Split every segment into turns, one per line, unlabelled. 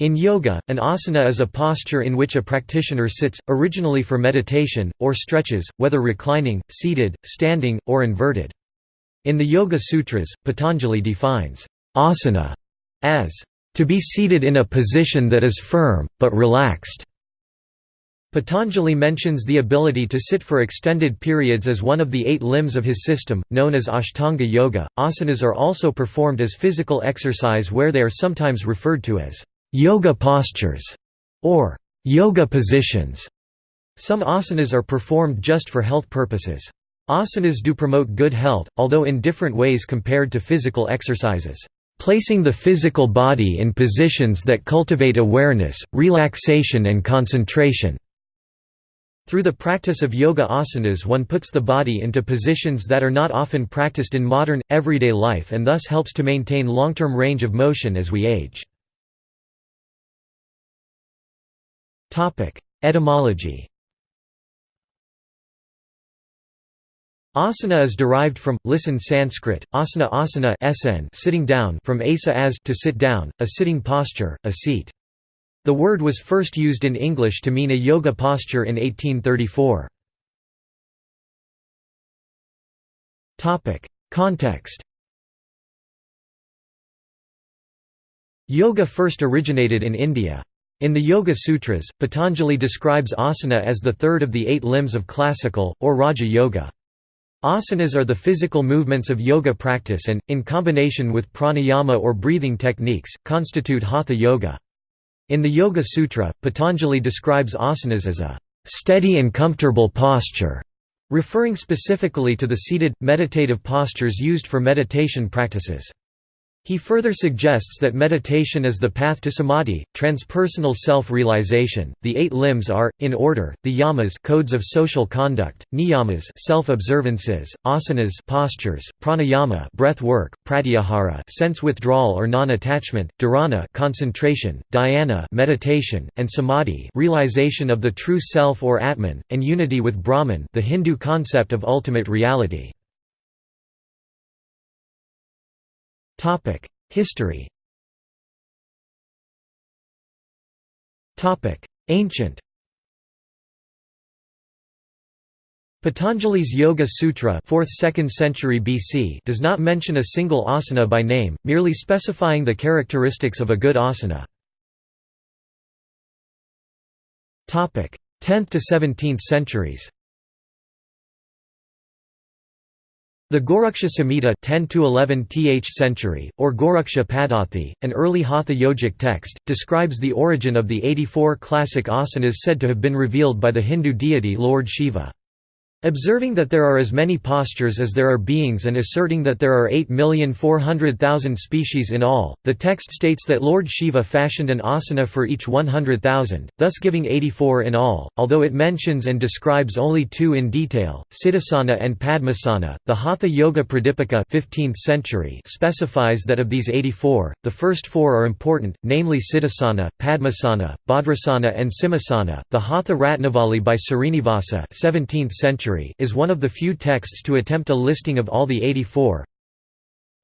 In yoga, an asana is a posture in which a practitioner sits, originally for meditation, or stretches, whether reclining, seated, standing, or inverted. In the Yoga Sutras, Patanjali defines asana as to be seated in a position that is firm, but relaxed. Patanjali mentions the ability to sit for extended periods as one of the eight limbs of his system, known as Ashtanga Yoga. Asanas are also performed as physical exercise where they are sometimes referred to as yoga postures, or yoga positions. Some asanas are performed just for health purposes. Asanas do promote good health, although in different ways compared to physical exercises. Placing the physical body in positions that cultivate awareness, relaxation and concentration. Through the practice of yoga asanas one puts the body into positions that are not often practiced in modern, everyday life and thus helps to maintain long-term range of motion as we age. Etymology Asana is derived from, listen Sanskrit, asana asana sn sitting down from asa as to sit down, a sitting posture, a seat. The word was first used in English to mean a yoga posture in 1834. Context Yoga first originated in India. In the Yoga Sutras, Patanjali describes asana as the third of the eight limbs of classical, or Raja Yoga. Asanas are the physical movements of yoga practice and, in combination with pranayama or breathing techniques, constitute hatha yoga. In the Yoga Sutra, Patanjali describes asanas as a steady and comfortable posture, referring specifically to the seated, meditative postures used for meditation practices. He further suggests that meditation is the path to samadhi, transpersonal self-realization. The eight limbs are, in order, the yamas codes of social conduct, niyamas self-observances, asanas postures, pranayama breath work, pratyahara sense withdrawal or non-attachment, dharana concentration, dhyana meditation, and samadhi realization of the true self or atman, and unity with Brahman the Hindu concept of ultimate reality. History. Ancient. Patanjali's Yoga Sutra 4th–2nd century BC does not mention a single asana by name, merely specifying the characteristics of a good asana. 10th to 17th centuries The Goraksha Samhita 10 th century, or Goraksha Paddhati, an early Hatha yogic text, describes the origin of the 84 classic asanas said to have been revealed by the Hindu deity Lord Shiva. Observing that there are as many postures as there are beings and asserting that there are 8,400,000 species in all, the text states that Lord Shiva fashioned an asana for each 100,000, thus giving 84 in all, although it mentions and describes only two in detail, Siddhasana and Padmasana. The Hatha Yoga Pradipika 15th century specifies that of these 84, the first four are important, namely Siddhasana, Padmasana, Bhadrasana and Simhasana. The Hatha Ratnavali by Srinivasa 17th century is one of the few texts to attempt a listing of all the 84,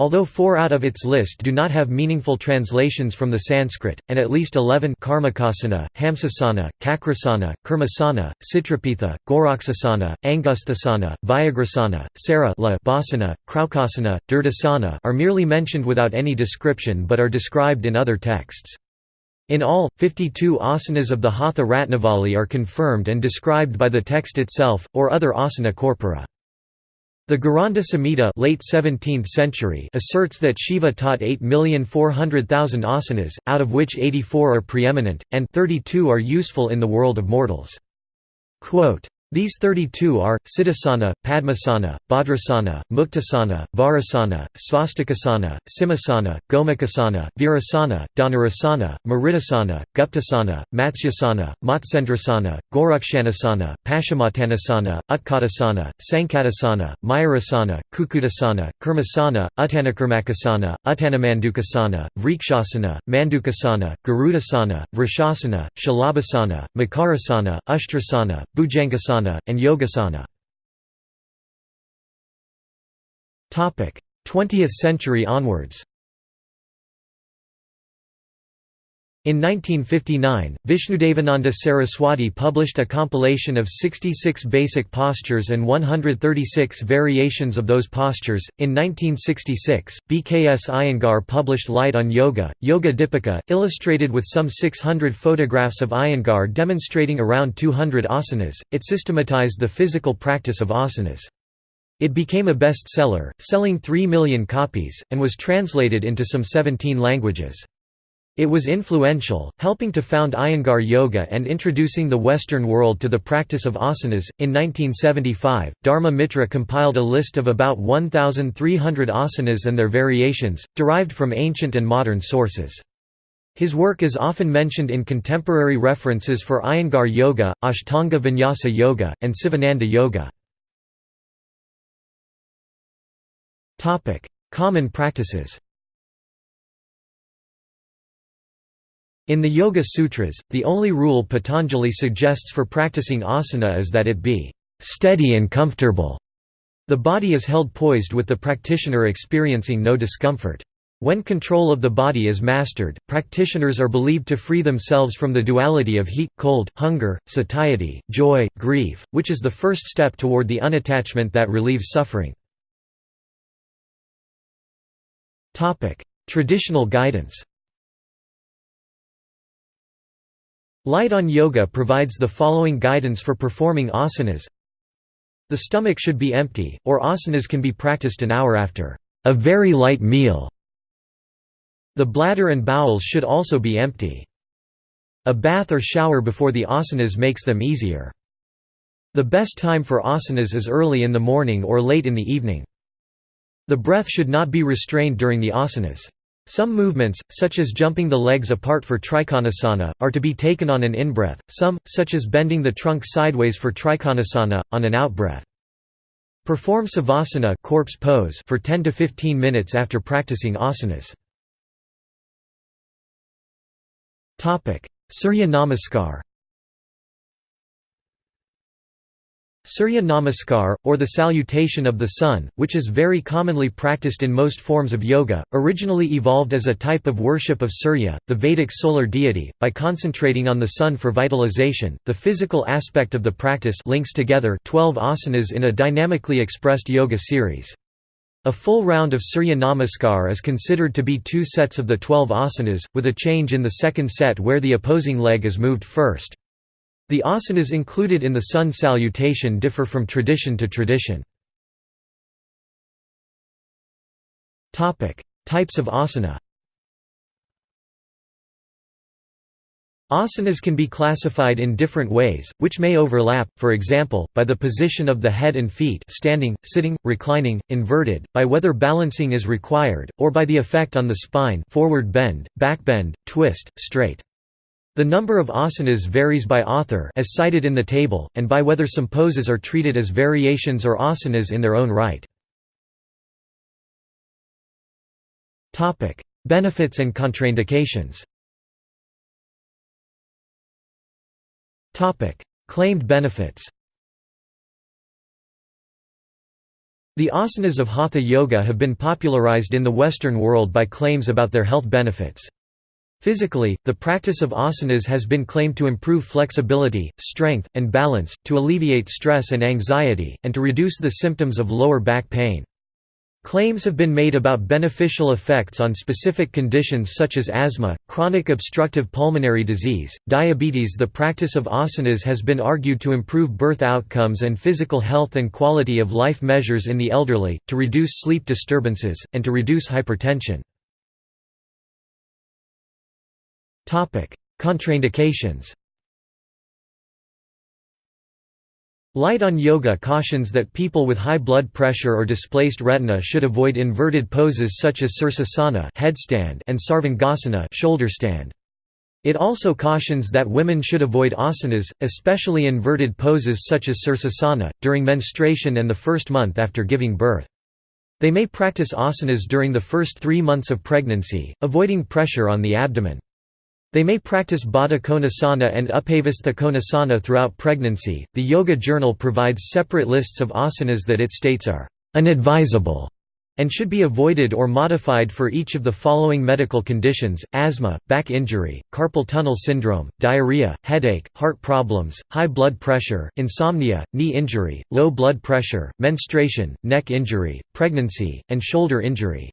Although four out of its list do not have meaningful translations from the Sanskrit, and at least eleven Karmakasana, Hamsasana, Kakrasana, Kurmasana, Citrapitha, Goraksasana, Angusthasana, Vyagrasana, Sara Basana, Kraukasana, Durdasana are merely mentioned without any description but are described in other texts. In all, 52 asanas of the Hatha Ratnavali are confirmed and described by the text itself, or other asana corpora. The Gheranda Samhita late 17th century asserts that Shiva taught 8,400,000 asanas, out of which 84 are preeminent, and 32 are useful in the world of mortals. Quote, these 32 are, Siddhasana, Padmasana, Bhadrasana, Muktasana, Varasana, Svastikasana, Simhasana, Gomukhasana, Virasana, Dhanurasana, Maridasana, Guptasana, Matsyasana, Matsyendrasana, Gorakshanasana, Paschimottanasana, Utkatasana, Sankatasana, Mayurasana, Kukkutasana, Kurmasana, Uttanakurmakasana, Uttanamandukasana, Vrikshasana, Mandukasana, Garudasana, Vrishasana, Shalabhasana, Makarasana, Ushtrasana, Bhujangasana and Yogasana. 20th century onwards In 1959, Vishnudevananda Saraswati published a compilation of 66 basic postures and 136 variations of those postures. In 1966, BKS Iyengar published Light on Yoga, Yoga Dipika, illustrated with some 600 photographs of Iyengar demonstrating around 200 asanas. It systematized the physical practice of asanas. It became a bestseller, selling 3 million copies, and was translated into some 17 languages. It was influential, helping to found Iyengar Yoga and introducing the Western world to the practice of asanas. In 1975, Dharma Mitra compiled a list of about 1,300 asanas and their variations, derived from ancient and modern sources. His work is often mentioned in contemporary references for Iyengar Yoga, Ashtanga Vinyasa Yoga, and Sivananda Yoga. Common practices In the Yoga Sutras, the only rule Patanjali suggests for practicing asana is that it be steady and comfortable. The body is held poised with the practitioner experiencing no discomfort. When control of the body is mastered, practitioners are believed to free themselves from the duality of heat, cold, hunger, satiety, joy, grief, which is the first step toward the unattachment that relieves suffering. Traditional guidance Light on Yoga provides the following guidance for performing asanas. The stomach should be empty, or asanas can be practiced an hour after a very light meal. The bladder and bowels should also be empty. A bath or shower before the asanas makes them easier. The best time for asanas is early in the morning or late in the evening. The breath should not be restrained during the asanas. Some movements, such as jumping the legs apart for trikonasana, are to be taken on an in-breath, some, such as bending the trunk sideways for trikonasana, on an out-breath. Perform savasana corpse pose for 10 to 15 minutes after practicing asanas. Surya Namaskar Surya Namaskar, or the salutation of the sun, which is very commonly practiced in most forms of yoga, originally evolved as a type of worship of Surya, the Vedic solar deity, by concentrating on the sun for vitalization. The physical aspect of the practice links together 12 asanas in a dynamically expressed yoga series. A full round of Surya Namaskar is considered to be two sets of the 12 asanas, with a change in the second set where the opposing leg is moved first. The asanas included in the sun salutation differ from tradition to tradition. Types of asana Asanas can be classified in different ways, which may overlap, for example, by the position of the head and feet standing, sitting, reclining, inverted, by whether balancing is required, or by the effect on the spine forward bend, back bend, twist, straight. The number of asanas varies by author as cited in the table, and by whether some poses are treated as variations or asanas in their own right. Benefits and contraindications Claimed benefits The asanas of Hatha Yoga have been popularized in the Western world by claims about their health benefits. Physically, the practice of asanas has been claimed to improve flexibility, strength, and balance, to alleviate stress and anxiety, and to reduce the symptoms of lower back pain. Claims have been made about beneficial effects on specific conditions such as asthma, chronic obstructive pulmonary disease, diabetes. The practice of asanas has been argued to improve birth outcomes and physical health and quality of life measures in the elderly, to reduce sleep disturbances, and to reduce hypertension. Contraindications Light on Yoga cautions that people with high blood pressure or displaced retina should avoid inverted poses such as Sirsasana headstand and Sarvangasana shoulder stand. It also cautions that women should avoid asanas, especially inverted poses such as Sirsasana, during menstruation and the first month after giving birth. They may practice asanas during the first three months of pregnancy, avoiding pressure on the abdomen. They may practice Baddha Konasana and Upavistha Konasana throughout pregnancy. The Yoga Journal provides separate lists of asanas that it states are unadvisable and should be avoided or modified for each of the following medical conditions, asthma, back injury, carpal tunnel syndrome, diarrhea, headache, heart problems, high blood pressure, insomnia, knee injury, low blood pressure, menstruation, neck injury, pregnancy, and shoulder injury.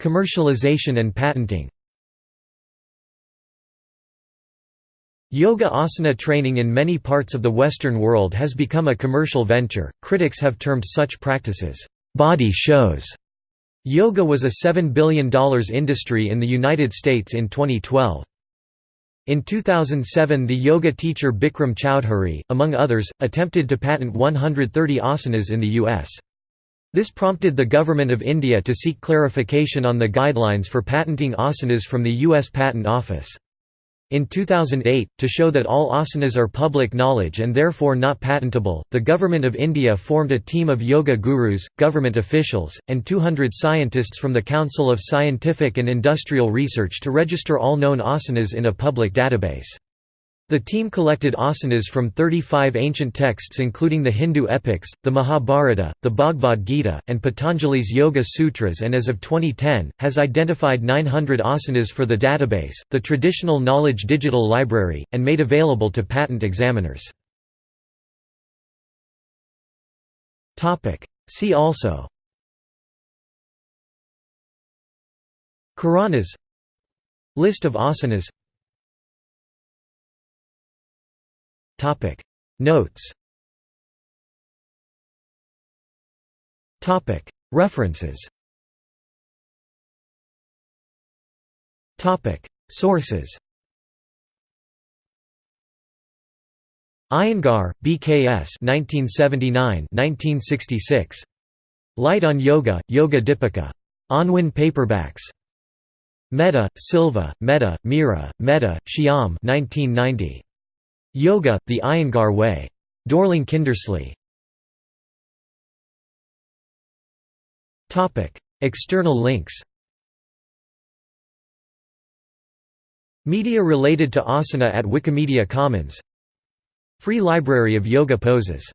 Commercialization and patenting Yoga asana training in many parts of the Western world has become a commercial venture. Critics have termed such practices body shows. Yoga was a $7 billion industry in the United States in 2012. In 2007 the yoga teacher Bikram Choudhury, among others, attempted to patent 130 asanas in the U.S. This prompted the Government of India to seek clarification on the guidelines for patenting asanas from the U.S. Patent Office. In 2008, to show that all asanas are public knowledge and therefore not patentable, the Government of India formed a team of yoga gurus, government officials, and 200 scientists from the Council of Scientific and Industrial Research to register all known asanas in a public database. The team collected asanas from 35 ancient texts including the Hindu epics, the Mahabharata, the Bhagavad Gita, and Patanjali's Yoga Sutras and as of 2010, has identified 900 asanas for the database, the traditional knowledge digital library, and made available to patent examiners. See also Karanas List of asanas Topic Notes Topic References Topic Sources Iyengar, BKS 1979 1966. Light on Yoga, Yoga Dipika. Unwin paperbacks. Mehta, Silva, Mehta, Mira, Mehta, Shyam 1990. Yoga, the Iyengar Way. Dorling Kindersley. External links Media related to asana at Wikimedia Commons Free Library of Yoga Poses